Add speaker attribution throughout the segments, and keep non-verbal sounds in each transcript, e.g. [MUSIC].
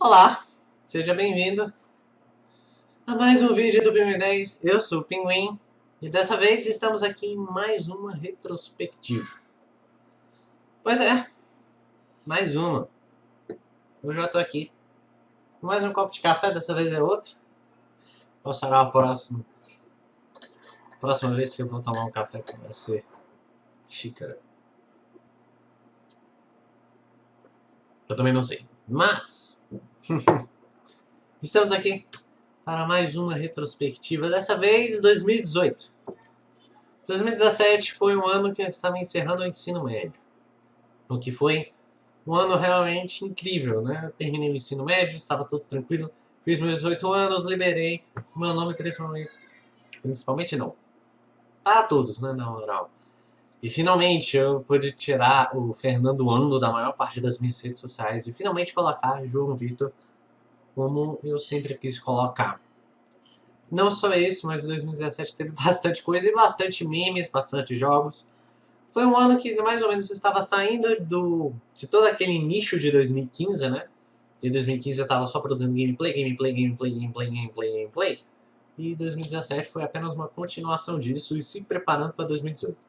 Speaker 1: Olá, seja bem-vindo a mais um vídeo do Pinguim10. Eu sou o Pinguim e dessa vez estamos aqui em mais uma retrospectiva. Pois é, mais uma. Hoje eu estou aqui com mais um copo de café, dessa vez é outro. Qual será o próximo? Próxima vez que eu vou tomar um café vai ser xícara. Eu também não sei. Mas, [LAUGHS] estamos aqui para mais uma retrospectiva, dessa vez 2018. 2017 foi um ano que eu estava encerrando o ensino médio. O que foi um ano realmente incrível, né? Eu terminei o ensino médio, estava tudo tranquilo, fiz meus 18 anos, liberei meu nome principalmente... Principalmente não. Para todos, né, na moral. E finalmente eu pude tirar o Fernando Ando da maior parte das minhas redes sociais e finalmente colocar João Vitor como eu sempre quis colocar. Não só isso, mas 2017 teve [LAUGHS] bastante coisa e bastante memes, bastante jogos. Foi um ano que mais ou menos estava saindo do, de todo aquele nicho de 2015, né? Em 2015 eu estava só produzindo gameplay, gameplay, gameplay, gameplay, gameplay, gameplay. E 2017 foi apenas uma continuação disso e se preparando para 2018.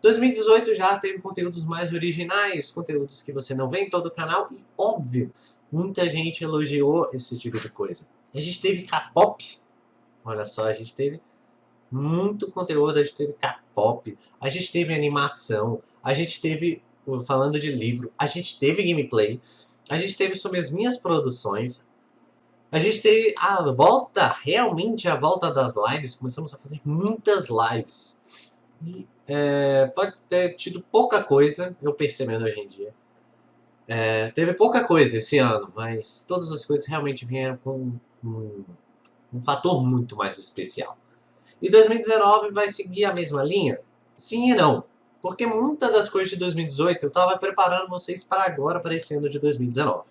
Speaker 1: 2018 já teve conteúdos mais originais, conteúdos que você não vê em todo o canal e, óbvio, muita gente elogiou esse tipo de coisa. A gente teve K-pop, olha só, a gente teve muito conteúdo, a gente teve K-pop, a gente teve animação, a gente teve, falando de livro, a gente teve gameplay, a gente teve sobre as minhas produções, a gente teve a volta, realmente a volta das lives, começamos a fazer muitas lives. E é, pode ter tido pouca coisa, eu percebendo hoje em dia. É, teve pouca coisa esse ano, mas todas as coisas realmente vieram com um, um fator muito mais especial. E 2019 vai seguir a mesma linha? Sim e não. Porque muitas das coisas de 2018 eu estava preparando vocês para agora, para esse ano de 2019.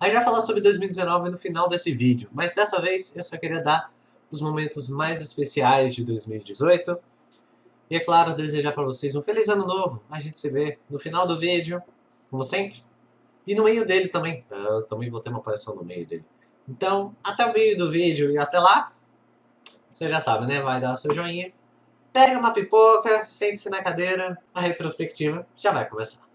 Speaker 1: Aí já falar sobre 2019 no final desse vídeo, mas dessa vez eu só queria dar os momentos mais especiais de 2018 e é claro, desejar para vocês um feliz ano novo. A gente se vê no final do vídeo, como sempre. E no meio dele também. Eu também vou ter uma aparição no meio dele. Então, até o meio do vídeo e até lá. Você já sabe, né? Vai dar o seu joinha. Pega uma pipoca, sente-se na cadeira. A retrospectiva já vai começar.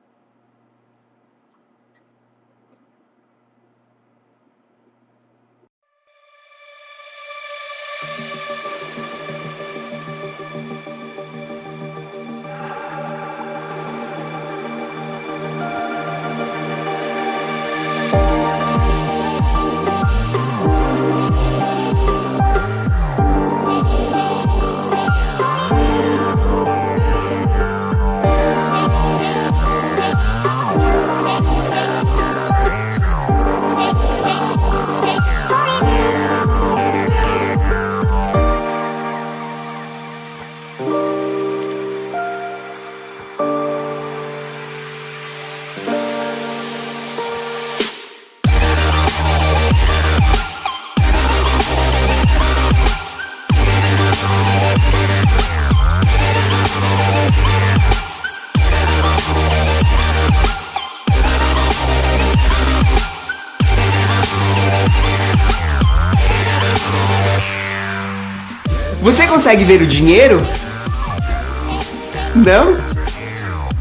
Speaker 2: Você consegue ver o dinheiro? Não?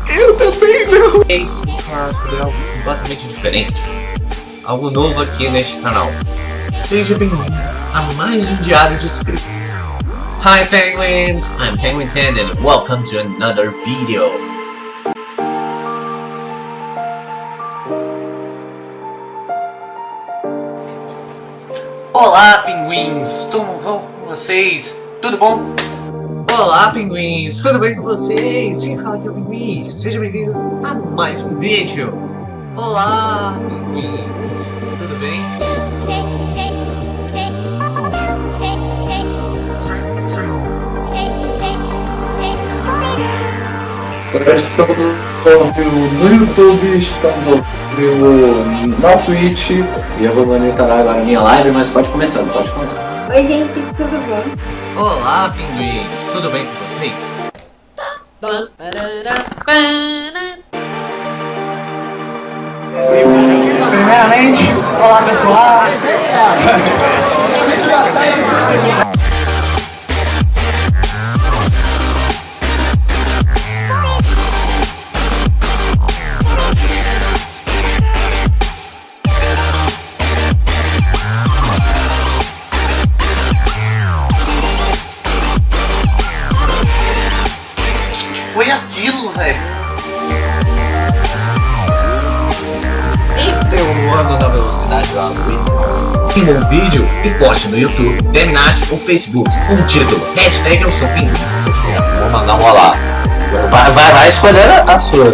Speaker 2: Eu também não.
Speaker 1: Esse falar sobre algo completamente diferente. Algo novo aqui neste canal. Seja bem-vindo a mais um diário de escrito. Hi Penguins, I'm Penguin 10 and welcome to another video. Olá, pinguins! Como vão vocês? Tudo bom? Olá, pinguins! Tudo bem com vocês? Quem fala aqui é o Pinguim. Seja bem-vindo a mais um vídeo. Olá, pinguins! Tudo bem?
Speaker 3: Estamos ao vivo no YouTube, estamos ao vivo na Twitch e eu vou monitorar agora a minha live, mas pode começar, pode começar.
Speaker 4: Oi gente, tudo bom?
Speaker 1: Olá, pinguins! Tudo bem com vocês? Primeiramente, olá pessoal. [LAUGHS]
Speaker 5: vídeo e poste no YouTube, Terminate ou Facebook com o título Hashtag eu sou pinguim. Vou mandar um olá. Vai, vai, vai escolher a, a sua.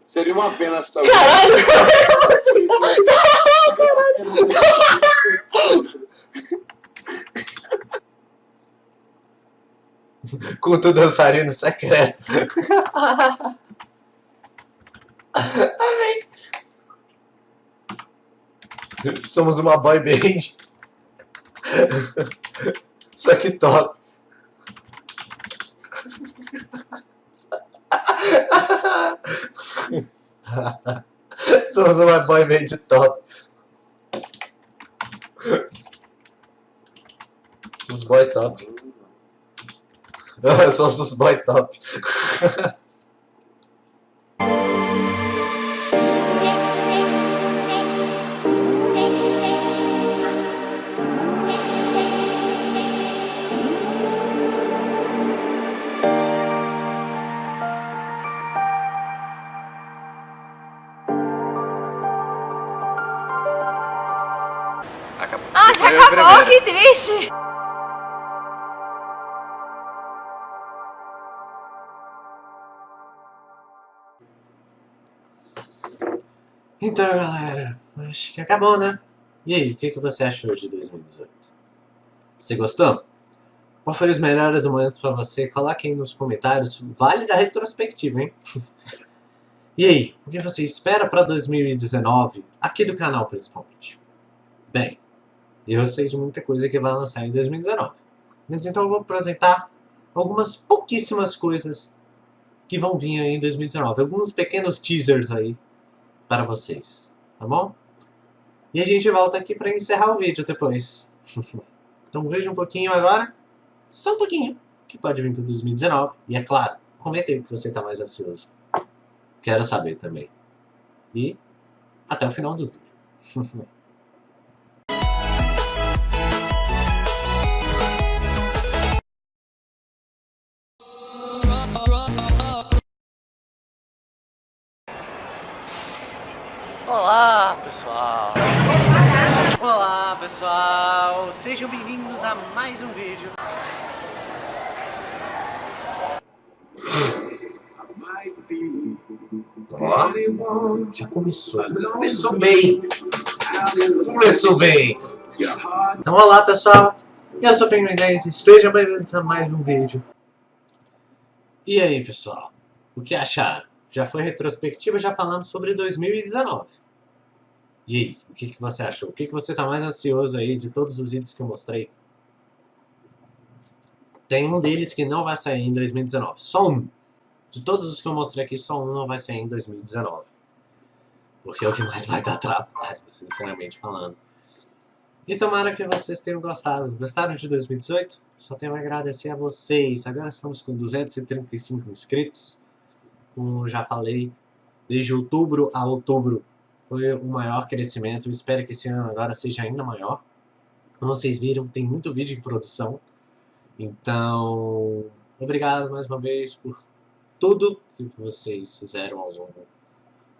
Speaker 6: Seria uma pena só.
Speaker 5: Culto dançarino secreto. [LAUGHS] Amém. [LAUGHS] Somos uma boy band. [LAUGHS] Só que top. [LAUGHS] Somos uma boy band top. Os boy top. Somos os boy top.
Speaker 1: Então, galera, acho que acabou, né? E aí, o que, você achou de 2018? Você gostou? Qual foi os melhores momentos pra você? Coloque aí nos comentários. Vale da retrospectiva, hein? [LAUGHS] e aí, o que você espera pra 2019? Aqui do canal, principalmente. Bem, eu sei de muita coisa que vai lançar em 2019. Mas então eu vou apresentar algumas pouquíssimas coisas que vão vir aí em 2019. Alguns pequenos teasers aí para vocês, tá bom? E a gente volta aqui para encerrar o vídeo depois. [LAUGHS] então veja um pouquinho agora, só um pouquinho, que pode vir para 2019. E é claro, comenta aí que você está mais ansioso. Quero saber também. E até o final do vídeo. [LAUGHS]
Speaker 7: Olá, pessoal.
Speaker 1: Olá pessoal, sejam bem-vindos a mais um vídeo.
Speaker 5: Ó, já começou. Começou bem. Começou bem.
Speaker 1: Então olá pessoal, eu sou o Penguin 10 e sejam bem-vindos a mais um vídeo. E aí pessoal, o que acharam? Já foi retrospectiva, já falamos sobre 2019. E aí, o que, que você achou? O que, que você está mais ansioso aí de todos os vídeos que eu mostrei? Tem um deles que não vai sair em 2019, só um. De todos os que eu mostrei aqui, só um não vai sair em 2019. Porque é o que mais vai dar trabalho, sinceramente falando. E tomara que vocês tenham gostado. Gostaram de 2018? Só tenho a agradecer a vocês. Agora estamos com 235 inscritos. Como já falei, desde outubro a outubro foi o maior crescimento. Eu espero que esse ano agora seja ainda maior. Como vocês viram, tem muito vídeo em produção. Então, obrigado mais uma vez por tudo que vocês fizeram ao longo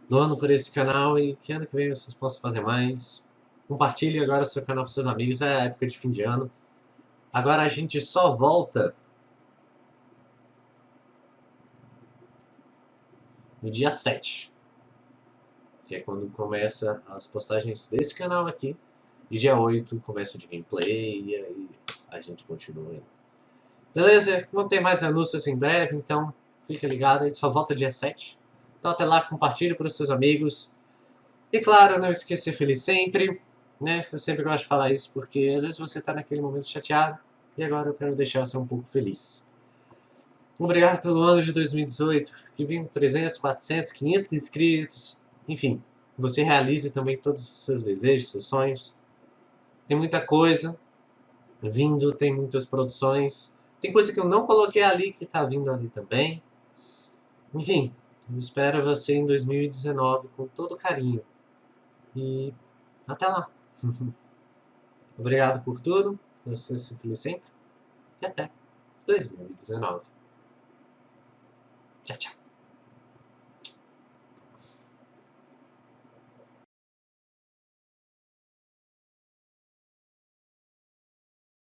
Speaker 1: do ano por esse canal e que ano que vem vocês possam fazer mais. Compartilhe agora seu canal com seus amigos, é a época de fim de ano. Agora a gente só volta no dia 7. Que é quando começa as postagens desse canal aqui. E dia 8 começa de gameplay e aí a gente continua. Beleza? Não tem mais anúncios em breve, então fica ligado, só volta dia 7. Então até lá, compartilhe para os seus amigos. E claro, não esqueça ser feliz sempre. Né? Eu sempre gosto de falar isso porque às vezes você está naquele momento chateado e agora eu quero deixar você um pouco feliz. Obrigado pelo ano de 2018, que vim 300, 400, 500 inscritos. Enfim, você realize também todos os seus desejos, seus sonhos. Tem muita coisa vindo, tem muitas produções. Tem coisa que eu não coloquei ali que está vindo ali também. Enfim, eu espero você em 2019 com todo carinho. E até lá. [LAUGHS] Obrigado por tudo. Você se feliz sempre. E até 2019. Tchau, tchau.